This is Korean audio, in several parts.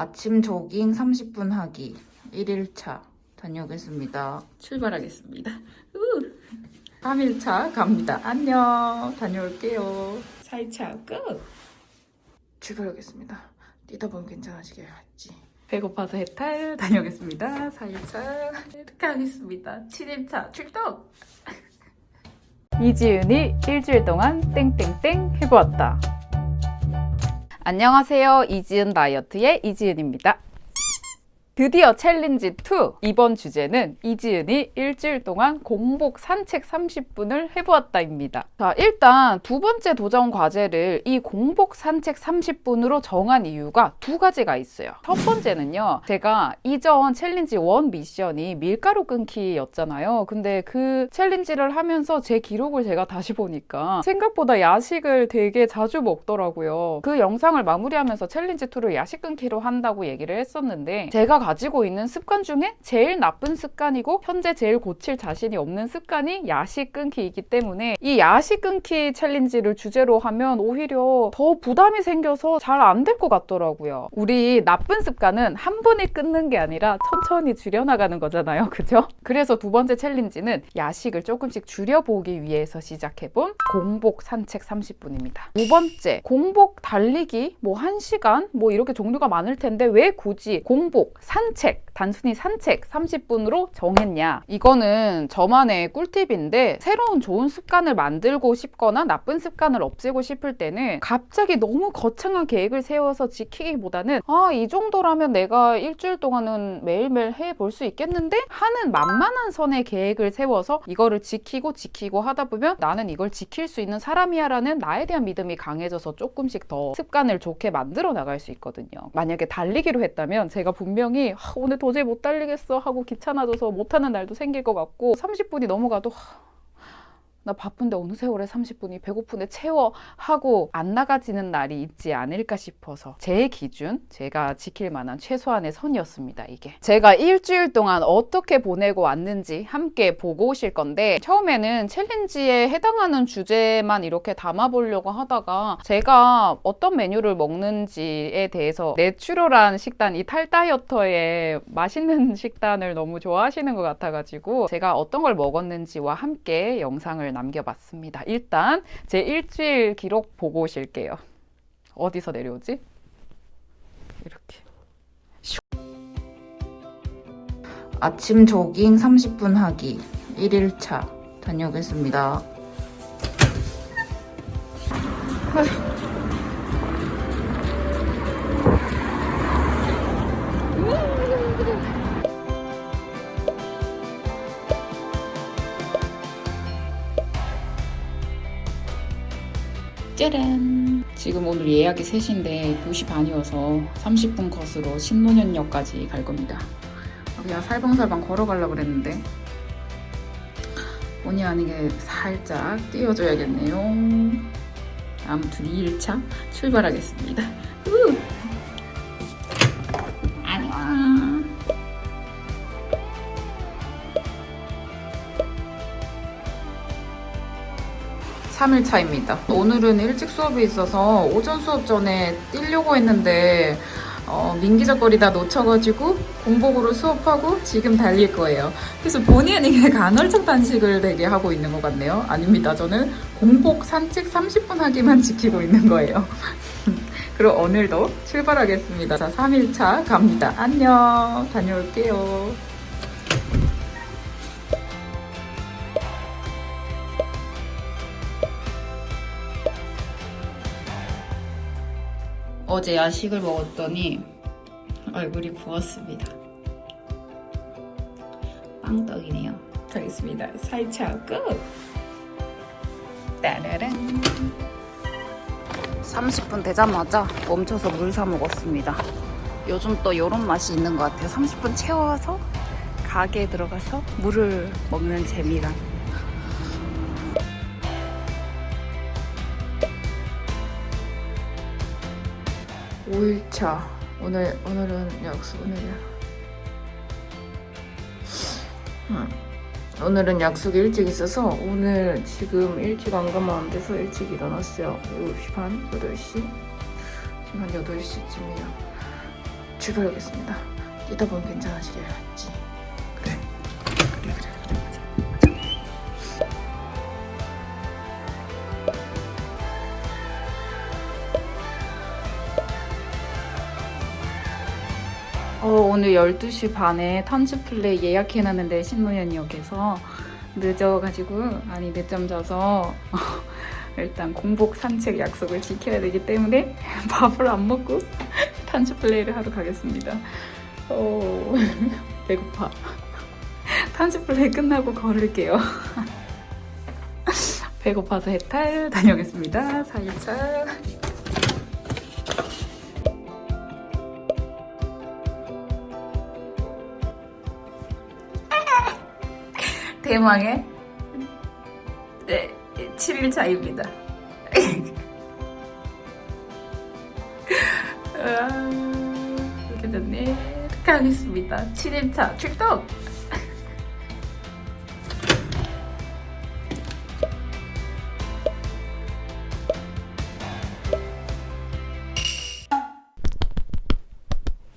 아침 조깅 30분 하기 1일차 다녀오겠습니다. 출발하겠습니다. 우! 3일차 갑니다. 안녕. 다녀올게요. 4일차 끝. 출발하겠습니다. 뛰다 보면 괜찮아지겠지. 배고파서 해탈 다녀오겠습니다. 4일차 이렇게 하겠습니다. 7일차 출동. 이지은이 일주일 동안 땡땡땡 해보았다. 안녕하세요. 이지은 다이어트의 이지은입니다. 드디어 challenge 2! 이번 주제는 이지은이 일주일 동안 공복 산책 30분을 해보았다입니다. 자, 일단 두 번째 도전 과제를 이 공복 산책 30분으로 정한 이유가 두 가지가 있어요. 첫 번째는요, 제가 이전 challenge 1 미션이 밀가루 끊기였잖아요. 근데 그 challenge를 하면서 제 기록을 제가 다시 보니까 생각보다 야식을 되게 자주 먹더라고요. 그 영상을 마무리하면서 challenge 2를 야식 끊기로 한다고 얘기를 했었는데 제가 가지고 있는 습관 중에 제일 나쁜 습관이고 현재 제일 고칠 자신이 없는 습관이 야식 끊기이기 때문에 이 야식 끊기 챌린지를 주제로 하면 오히려 더 부담이 생겨서 잘 안 될 것 같더라고요. 우리 나쁜 습관은 한 번에 끊는 게 아니라 천천히 줄여나가는 거잖아요. 그죠? 그래서 두 번째 챌린지는 야식을 조금씩 줄여보기 위해서 시작해본 공복 산책 30분입니다. 두 번째, 공복 달리기 뭐 1시간 뭐 이렇게 종류가 많을 텐데 왜 굳이 공복, 산책, 단순히 산책 30분으로 정했냐? 이거는 저만의 꿀팁인데 새로운 좋은 습관을 만들고 싶거나 나쁜 습관을 없애고 싶을 때는 갑자기 너무 거창한 계획을 세워서 지키기보다는 아, 이 정도라면 내가 일주일 동안은 매일매일 해볼 수 있겠는데? 하는 만만한 선의 계획을 세워서 이거를 지키고 지키고 하다 보면 나는 이걸 지킬 수 있는 사람이야 라는 나에 대한 믿음이 강해져서 조금씩 더 습관을 좋게 만들어 나갈 수 있거든요. 만약에 달리기로 했다면 제가 분명히 아, 오늘 도저히 못 달리겠어 하고 귀찮아져서 못하는 날도 생길 것 같고 30분이 넘어가도 하, 나 바쁜데 어느 세월에 30분이 배고픈데 채워 하고 안 나가지는 날이 있지 않을까 싶어서 제 기준 제가 지킬 만한 최소한의 선이었습니다 이게. 제가 일주일 동안 어떻게 보내고 왔는지 함께 보고 오실 건데 처음에는 챌린지에 해당하는 주제만 이렇게 담아보려고 하다가 제가 어떤 메뉴를 먹는지에 대해서 내추럴한 식단 이 탈다이어터의 맛있는 식단을 너무 좋아하시는 것 같아가지고 제가 어떤 걸 먹었는지와 함께 영상을 남겨봤습니다. 일단 제 일주일 기록 보고 오실게요. 어디서 내려오지? 이렇게. 아침 조깅 30분 하기 1일차 다녀오겠습니다. 짜란! 지금 오늘 예약이 3시인데 2시 반이어서 30분 컷으로 신논현역까지 갈 겁니다. 그냥 살방살방 걸어가려고 그랬는데 본의 아니게 살짝 뛰어줘야겠네요. 아무튼 2일차 출발하겠습니다. 3일차입니다. 오늘은 일찍 수업이 있어서 오전 수업 전에 뛰려고 했는데 어, 민기적거리다 놓쳐가지고 공복으로 수업하고 지금 달릴 거예요. 그래서 본의 아니게 간헐적 단식을 되게 하고 있는 것 같네요. 아닙니다. 저는 공복 산책 30분 하기만 지키고 있는 거예요. 그럼 오늘도 출발하겠습니다. 자, 3일차 갑니다. 안녕. 다녀올게요. 어제 야식을 먹었더니 얼굴이 부었습니다. 빵떡이네요. 가겠습니다. 4일차 끝! 따라란 30분 되자마자 멈춰서 물 사 먹었습니다. 요즘 또 이런 맛이 있는 것 같아요. 30분 채워서 가게에 들어가서 물을 먹는 재미가 5일차 오늘 오늘은 약속 오늘이야. 음. 오늘은 약속이 일찍 있어서 오늘 지금 일찍 안 가면 안 돼서 일찍 일어났어요. 7시 반, 8시. 지금 한 8시쯤이야. 죽여야겠습니다. 뛰다 보면 괜찮아지겠지. 오늘 12시 반에 턴즈플레이 예약해놨는데 신노현역에서 늦어가지고 아니 늦잠 자서 일단 공복 산책 약속을 지켜야 되기 때문에 밥을 안 먹고 탄즈플레이를 하러 가겠습니다. 어, 배고파. 탄즈플레이 끝나고 걸을게요. 배고파서 해탈 다녀오겠습니다. 4일차. 대망의 네, 7일 차입니다. 이렇게 됐네. 가겠습니다. 7일차 출동!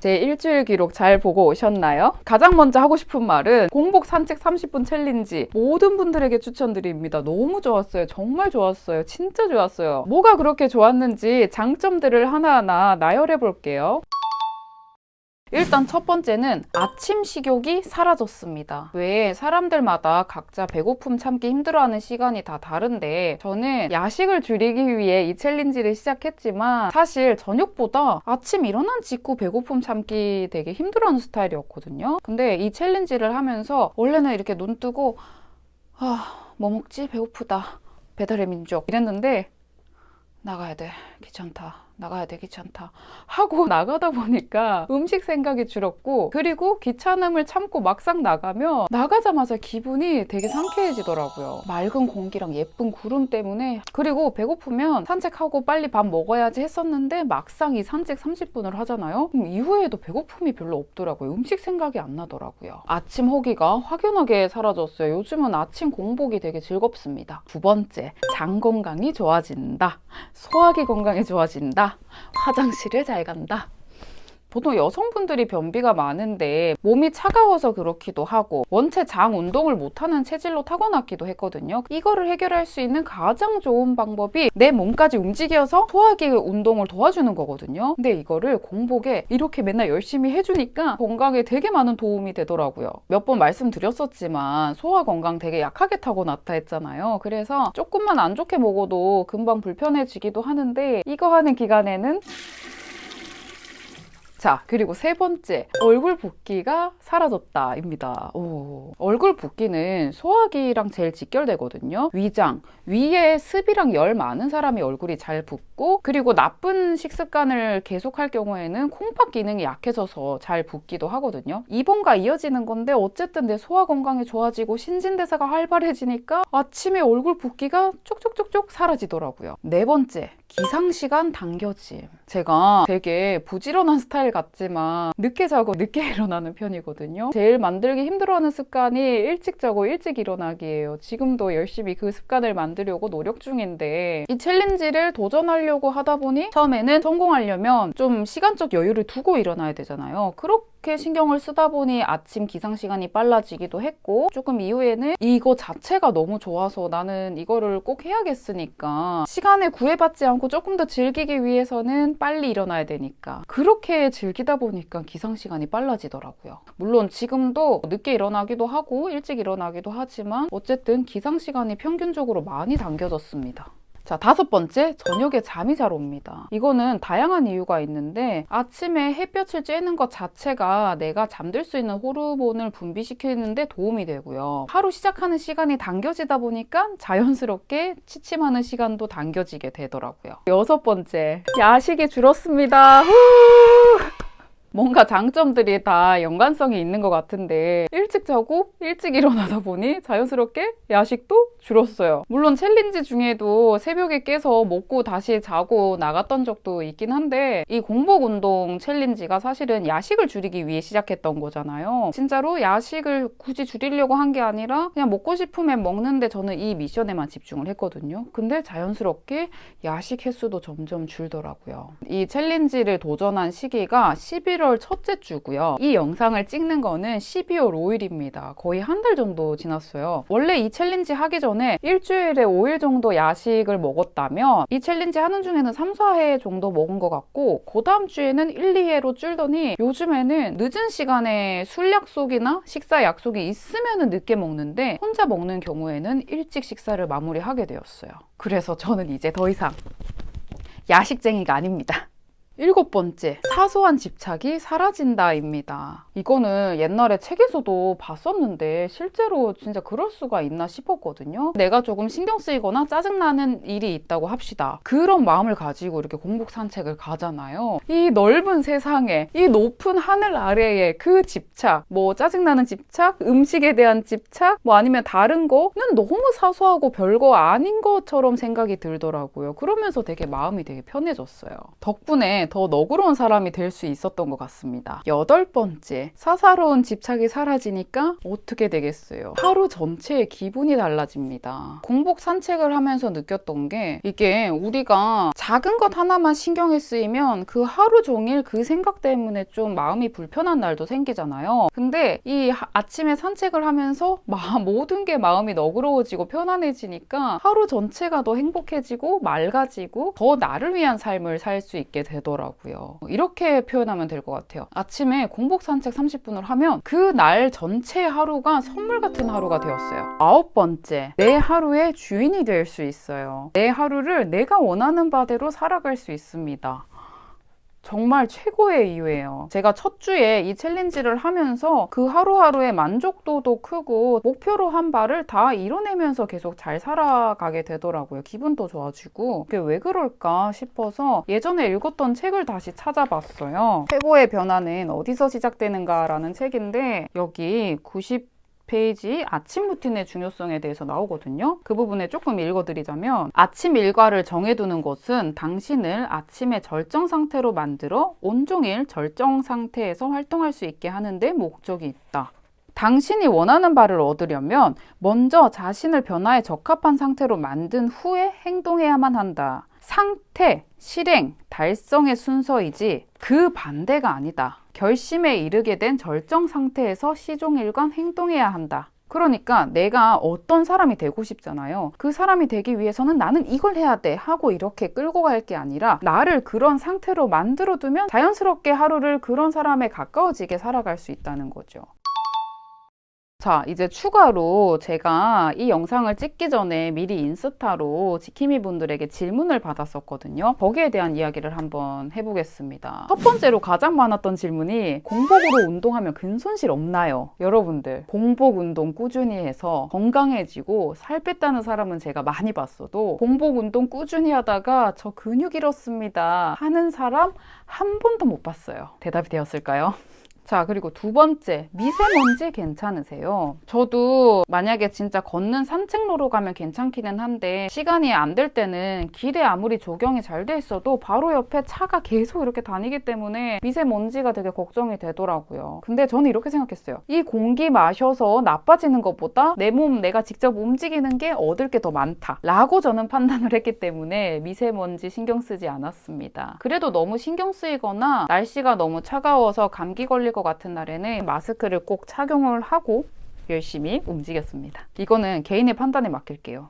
제 일주일 기록 잘 보고 오셨나요? 가장 먼저 하고 싶은 말은 공복 산책 30분 챌린지 모든 분들에게 추천드립니다. 너무 좋았어요. 정말 좋았어요. 진짜 좋았어요. 뭐가 그렇게 좋았는지 장점들을 하나하나 나열해 볼게요. 일단 첫 번째는 아침 식욕이 사라졌습니다. 왜 사람들마다 각자 배고픔 참기 힘들어하는 시간이 다 다른데 저는 야식을 줄이기 위해 이 챌린지를 시작했지만 사실 저녁보다 아침 일어난 직후 배고픔 참기 되게 힘들어하는 스타일이었거든요. 근데 이 챌린지를 하면서 원래는 이렇게 눈 뜨고 아, 뭐 먹지? 배고프다. 배달의 민족 이랬는데 나가야 돼. 귀찮다. 나가야 돼. 귀찮다. 하고 나가다 보니까 음식 생각이 줄었고 그리고 귀찮음을 참고 막상 나가면 나가자마자 기분이 되게 상쾌해지더라고요. 맑은 공기랑 예쁜 구름 때문에 그리고 배고프면 산책하고 빨리 밥 먹어야지 했었는데 막상 이 산책 30분을 하잖아요. 그럼 이후에도 배고픔이 별로 없더라고요. 음식 생각이 안 나더라고요. 아침 호기가 확연하게 사라졌어요. 요즘은 아침 공복이 되게 즐겁습니다. 두 번째, 장 건강이 좋아진다. 소화기 건강이 좋아진다. 화장실을 잘 간다. 보통 여성분들이 변비가 많은데 몸이 차가워서 그렇기도 하고 원체 장 운동을 못하는 체질로 타고났기도 했거든요. 이거를 해결할 수 있는 가장 좋은 방법이 내 몸까지 움직여서 소화기 운동을 도와주는 거거든요. 근데 이거를 공복에 이렇게 맨날 열심히 해주니까 건강에 되게 많은 도움이 되더라고요. 몇 번 말씀드렸었지만 소화 건강 되게 약하게 타고났다 했잖아요. 그래서 조금만 안 좋게 먹어도 금방 불편해지기도 하는데 이거 하는 기간에는 자, 그리고 세 번째, 얼굴 붓기가 사라졌다 입니다. 오. 얼굴 붓기는 소화기랑 제일 직결되거든요. 위장, 위에 습이랑 열 많은 사람이 얼굴이 잘 붓고, 그리고 나쁜 식습관을 계속할 경우에는 콩팥 기능이 약해져서 잘 붓기도 하거든요. 이번과 이어지는 건데, 어쨌든 내 소화 건강이 좋아지고 신진대사가 활발해지니까 아침에 얼굴 붓기가 쪽쪽쪽쪽 사라지더라고요. 네 번째, 기상시간 당겨짐. 제가 되게 부지런한 스타일 같지만 늦게 자고 늦게 일어나는 편이거든요. 제일 만들기 힘들어하는 습관이 일찍 자고 일찍 일어나기예요. 지금도 열심히 그 습관을 만들려고 노력 중인데 이 챌린지를 도전하려고 하다 보니 처음에는 성공하려면 좀 시간적 여유를 두고 일어나야 되잖아요. 그렇게 신경을 쓰다 보니 아침 기상 시간이 빨라지기도 했고 조금 이후에는 이거 자체가 너무 좋아서 나는 이거를 꼭 해야겠으니까 시간에 구애받지 않고 조금 더 즐기기 위해서는 빨리 일어나야 되니까 그렇게 즐기다 보니까 기상 시간이 빨라지더라고요. 물론 지금도 늦게 일어나기도 하고 일찍 일어나기도 하지만 어쨌든 기상 시간이 평균적으로 많이 당겨졌습니다. 자, 다섯 번째, 저녁에 잠이 잘 옵니다. 이거는 다양한 이유가 있는데 아침에 햇볕을 쬐는 것 자체가 내가 잠들 수 있는 호르몬을 분비시키는데 도움이 되고요. 하루 시작하는 시간이 당겨지다 보니까 자연스럽게 취침하는 시간도 당겨지게 되더라고요. 여섯 번째, 야식이 줄었습니다. 후! 뭔가 장점들이 다 연관성이 있는 것 같은데 일찍 자고 일찍 일어나다 보니 자연스럽게 야식도 줄었어요. 물론 challenge 중에도 새벽에 깨서 먹고 다시 자고 나갔던 적도 있긴 한데 이 공복 운동 challenge가 사실은 야식을 줄이기 위해 시작했던 거잖아요. 진짜로 야식을 굳이 줄이려고 한 게 아니라 그냥 먹고 싶으면 먹는데 저는 이 미션에만 집중을 했거든요. 근데 자연스럽게 야식 횟수도 점점 줄더라고요. 이 challenge를 도전한 시기가 11월 11월 첫째 주고요. 이 영상을 찍는 거는 12월 5일입니다. 거의 한 달 정도 지났어요. 원래 이 challenge 하기 전에 일주일에 5일 정도 야식을 먹었다면 이 challenge 하는 중에는 3, 4회 정도 먹은 것 같고 그 다음 주에는 1, 2회로 줄더니 요즘에는 늦은 시간에 술 약속이나 식사 약속이 있으면 늦게 먹는데 혼자 먹는 경우에는 일찍 식사를 마무리하게 되었어요. 그래서 저는 이제 더 이상 야식쟁이가 아닙니다. 일곱 번째, 사소한 집착이 사라진다입니다. 이거는 옛날에 책에서도 봤었는데 실제로 진짜 그럴 수가 있나 싶었거든요. 내가 조금 신경 쓰이거나 짜증나는 일이 있다고 합시다. 그런 마음을 가지고 이렇게 공복 산책을 가잖아요. 이 넓은 세상에, 이 높은 하늘 아래에 그 집착, 뭐 짜증나는 집착, 음식에 대한 집착, 뭐 아니면 다른 거는 너무 사소하고 별거 아닌 것처럼 생각이 들더라고요. 그러면서 되게 마음이 되게 편해졌어요. 덕분에 더 너그러운 사람이 될 수 있었던 것 같습니다. 여덟 번째, 사사로운 집착이 사라지니까 어떻게 되겠어요? 하루 전체의 기분이 달라집니다. 공복 산책을 하면서 느꼈던 게 이게 우리가 작은 것 하나만 신경이 쓰이면 그 하루 종일 그 생각 때문에 좀 마음이 불편한 날도 생기잖아요. 근데 이 하- 아침에 산책을 하면서 마- 모든 게 마음이 너그러워지고 편안해지니까 하루 전체가 더 행복해지고 맑아지고 더 나를 위한 삶을 살 수 있게 되더라고요. 이렇게 표현하면 될 것 같아요. 아침에 공복 산책 30분을 하면 그 날 전체 하루가 선물 같은 하루가 되었어요. 아홉 번째, 내 하루의 주인이 될 수 있어요. 내 하루를 내가 원하는 바대로 살아갈 수 있습니다. 정말 최고의 이유예요. 제가 첫 주에 이 challenge를 하면서 그 하루하루의 만족도도 크고 목표로 한 바를 다 이뤄내면서 계속 잘 살아가게 되더라고요. 기분도 좋아지고 그게 왜 그럴까 싶어서 예전에 읽었던 책을 다시 찾아봤어요. 최고의 변화는 어디서 시작되는가 라는 책인데 여기 90 페이지 아침 루틴의 중요성에 대해서 나오거든요. 그 부분에 조금 읽어드리자면 아침 일과를 정해두는 것은 당신을 아침의 절정 상태로 만들어 온종일 절정 상태에서 활동할 수 있게 하는데 목적이 있다. 당신이 원하는 바를 얻으려면 먼저 자신을 변화에 적합한 상태로 만든 후에 행동해야만 한다. 상태, 실행, 달성의 순서이지 그 반대가 아니다. 결심에 이르게 된 절정 상태에서 시종일관 행동해야 한다. 그러니까 내가 어떤 사람이 되고 싶잖아요. 그 사람이 되기 위해서는 나는 이걸 해야 돼 하고 이렇게 끌고 갈 게 아니라 나를 그런 상태로 만들어 두면 자연스럽게 하루를 그런 사람에 가까워지게 살아갈 수 있다는 거죠. 자, 이제 추가로 제가 이 영상을 찍기 전에 미리 인스타로 지킴이 분들에게 질문을 받았었거든요. 거기에 대한 이야기를 한번 해보겠습니다. 첫 번째로 가장 많았던 질문이 공복으로 운동하면 근손실 없나요? 여러분들, 공복 운동 꾸준히 해서 건강해지고 살 뺐다는 사람은 제가 많이 봤어도 공복 운동 꾸준히 하다가 저 근육 잃었습니다 하는 사람 한 번도 못 봤어요. 대답이 되었을까요? 자, 그리고 두 번째, 미세먼지 괜찮으세요? 저도 만약에 진짜 걷는 산책로로 가면 괜찮기는 한데, 시간이 안 될 때는 길에 아무리 조경이 잘 돼 있어도 바로 옆에 차가 계속 이렇게 다니기 때문에 미세먼지가 되게 걱정이 되더라고요. 근데 저는 이렇게 생각했어요. 이 공기 마셔서 나빠지는 것보다 내 몸 내가 직접 움직이는 게 얻을 게 더 많다. 라고 저는 판단을 했기 때문에 미세먼지 신경 쓰지 않았습니다. 그래도 너무 신경 쓰이거나 날씨가 너무 차가워서 감기 걸릴 것 같은 날에는 마스크를 꼭 착용을 하고 열심히 움직였습니다. 이거는 개인의 판단에 맡길게요.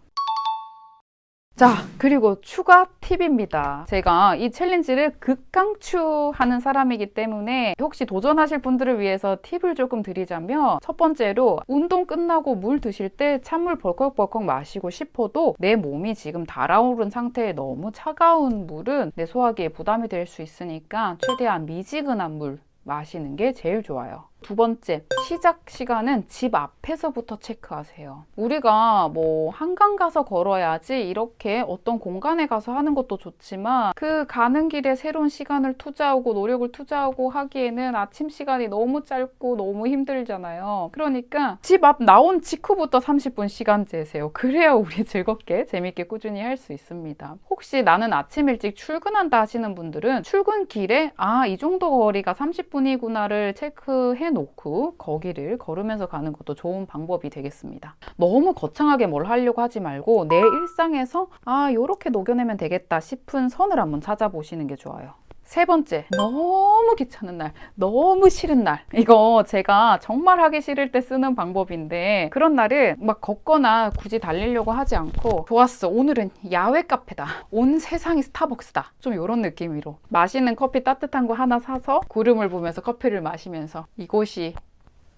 자, 그리고 추가 팁입니다. 제가 이 챌린지를 극강추하는 사람이기 때문에 혹시 도전하실 분들을 위해서 팁을 조금 드리자면 첫 번째로 운동 끝나고 물 드실 때 찬물 벌컥벌컥 마시고 싶어도 내 몸이 지금 달아오른 상태에 너무 차가운 물은 내 소화기에 부담이 될 수 있으니까 최대한 미지근한 물 마시는 게 제일 좋아요. 두 번째, 시작 시간은 집 앞에서부터 체크하세요. 우리가 뭐 한강 가서 걸어야지 이렇게 어떤 공간에 가서 하는 것도 좋지만 그 가는 길에 새로운 시간을 투자하고 노력을 투자하고 하기에는 아침 시간이 너무 짧고 너무 힘들잖아요. 그러니까 집 앞 나온 직후부터 30분 시간 재세요. 그래야 우리 즐겁게 재밌게 꾸준히 할 수 있습니다. 혹시 나는 아침 일찍 출근한다 하시는 분들은 출근 길에 아, 이 정도 거리가 30분이구나를 체크해 놓고 거기를 걸으면서 가는 것도 좋은 방법이 되겠습니다. 너무 거창하게 뭘 하려고 하지 말고 내 일상에서 아, 요렇게 녹여내면 되겠다 싶은 선을 한번 찾아보시는 게 좋아요. 세 번째, 너무 귀찮은 날, 너무 싫은 날. 이거 제가 정말 하기 싫을 때 쓰는 방법인데 그런 날은 막 걷거나 굳이 달리려고 하지 않고 좋았어. 오늘은 야외 카페다. 온 세상이 스타벅스다. 좀 이런 느낌으로 맛있는 커피 따뜻한 거 하나 사서 구름을 보면서 커피를 마시면서 이곳이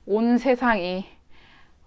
온 세상이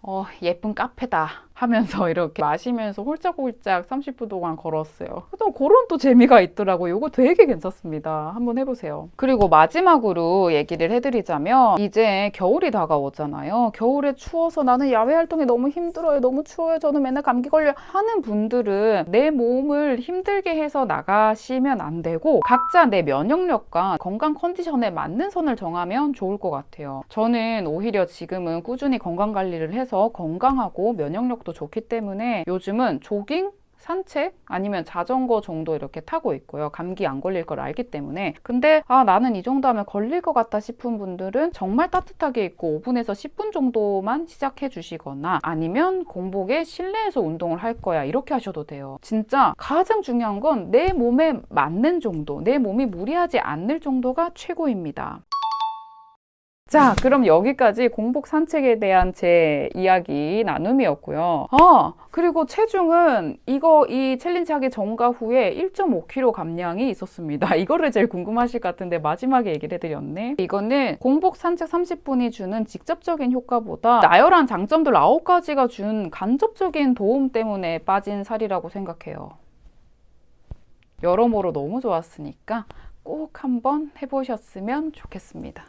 어, 예쁜 카페다 하면서 이렇게 마시면서 홀짝홀짝 30분 동안 걸었어요. 또 그런 또 재미가 있더라고요. 이거 되게 괜찮습니다. 한번 해보세요. 그리고 마지막으로 얘기를 해드리자면 이제 겨울이 다가오잖아요. 겨울에 추워서 나는 야외 활동이 너무 힘들어요. 너무 추워요. 저는 맨날 감기 걸려 하는 분들은 내 몸을 힘들게 해서 나가시면 안 되고 각자 내 면역력과 건강 컨디션에 맞는 선을 정하면 좋을 것 같아요. 저는 오히려 지금은 꾸준히 건강 관리를 해서 건강하고 면역력 도 좋기 때문에 요즘은 조깅 산책 아니면 자전거 정도 이렇게 타고 있고요. 감기 안 걸릴 걸 알기 때문에. 근데 아 나는 이 정도 하면 걸릴 것 같다 싶은 분들은 정말 따뜻하게 입고 5분에서 10분 정도만 시작해 주시거나 아니면 공복에 실내에서 운동을 할 거야 이렇게 하셔도 돼요. 진짜 가장 중요한 건 내 몸에 맞는 정도, 내 몸이 무리하지 않을 정도가 최고입니다. 자, 그럼 여기까지 공복 산책에 대한 제 이야기 나눔이었고요. 아, 그리고 체중은 이거 이 챌린지 하기 전과 후에 1.5kg 감량이 있었습니다. 이거를 제일 궁금하실 것 같은데 마지막에 얘기를 해드렸네. 이거는 공복 산책 30분이 주는 직접적인 효과보다 나열한 장점들 9가지가 준 간접적인 도움 때문에 빠진 살이라고 생각해요. 여러모로 너무 좋았으니까 꼭 한번 해보셨으면 좋겠습니다.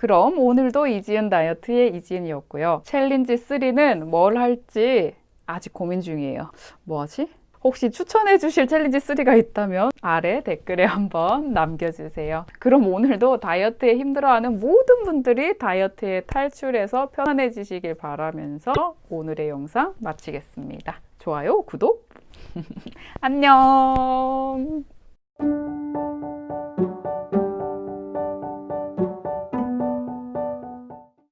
그럼 오늘도 이지은 다이어트의 이지은이었고요. challenge 3는 뭘 할지 아직 고민 중이에요. 뭐 하지? 혹시 추천해 주실 challenge 3가 있다면 아래 댓글에 한번 남겨주세요. 그럼 오늘도 다이어트에 힘들어하는 모든 분들이 다이어트에 탈출해서 편안해지시길 바라면서 오늘의 영상 마치겠습니다. 좋아요, 구독, 안녕!